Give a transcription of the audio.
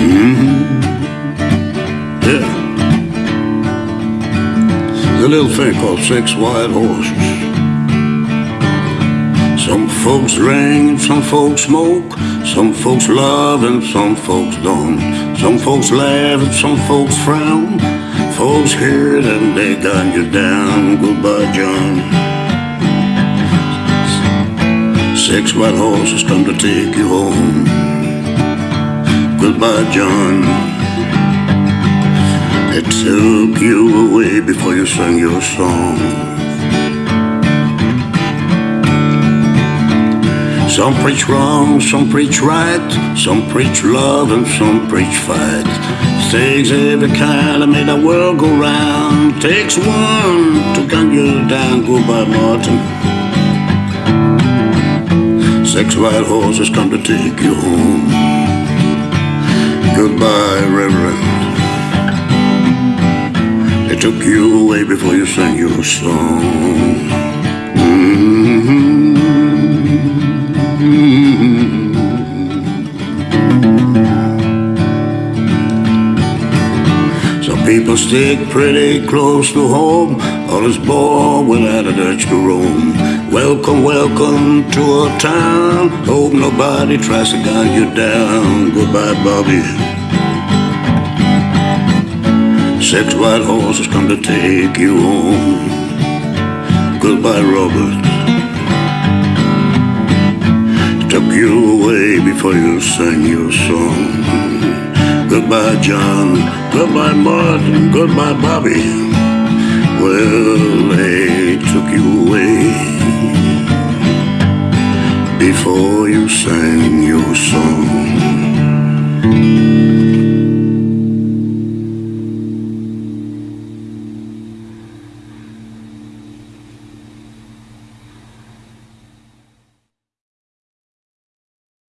Mm-hmm. Yeah. A little thing called Six White Horses. Some folks drink, some folks smoke, some folks love and some folks don't. Some folks laugh and some folks frown. Folks hear it and they gun you down. Goodbye, John. Six white horses come to take you home. Goodbye, John. They took you away before you sang your song. Some preach wrong, some preach right, some preach love and some preach fight. Takes every kind to make the world go round. Takes one to gun you down. Goodbye, Martin. Six white horses come to take you home. Goodbye, Reverend. They took you away before you sang your song. People stick pretty close to home, On others born without a Dutch to roam. Welcome, welcome to our town. Hope nobody tries to gun you down. Goodbye, Bobby. Six white horses come to take you home. Goodbye, Robert. Took you away before you sang your song. Goodbye, John. Goodbye, Martin. Goodbye, Bobby. Well, they took you away before you sang your song.